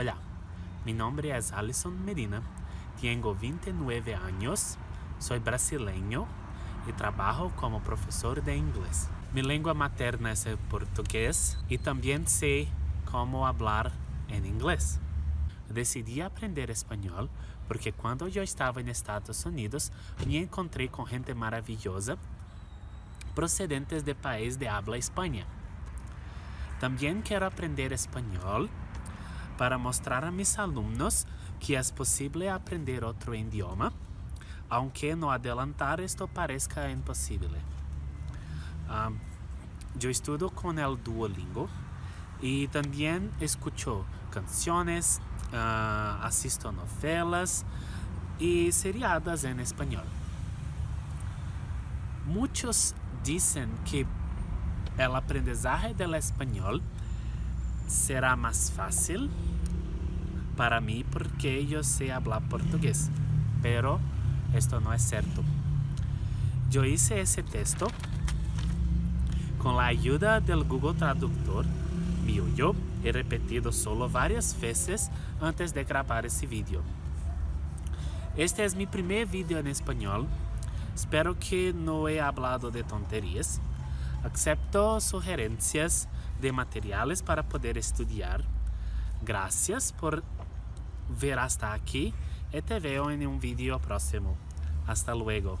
Hola, mi nombre es Alison Medina, tengo 29 años, soy brasileño y trabajo como profesor de inglés. Mi lengua materna es el portugués y también sé cómo hablar en inglés. Decidí aprender español porque cuando yo estaba en Estados Unidos me encontré con gente maravillosa procedentes de país de habla España. También quiero aprender español para mostrar a mis alumnos que es posible aprender otro idioma, aunque no adelantar esto parezca imposible. Yo estudio con el Duolingo y también escucho canciones, uh, asisto novelas y seriadas en español. Muchos dicen que el aprendizaje del español será más fácil para mí porque yo sé hablar portugués, pero esto no es cierto. Yo hice ese texto con la ayuda del Google Traductor mío. Yo he repetido solo varias veces antes de grabar ese vídeo. Este es mi primer vídeo en español. Espero que no he hablado de tonterías. Acepto sugerencias de materiales para poder estudiar. Gracias por ver hasta aquí y te veo en un vídeo próximo. Hasta luego.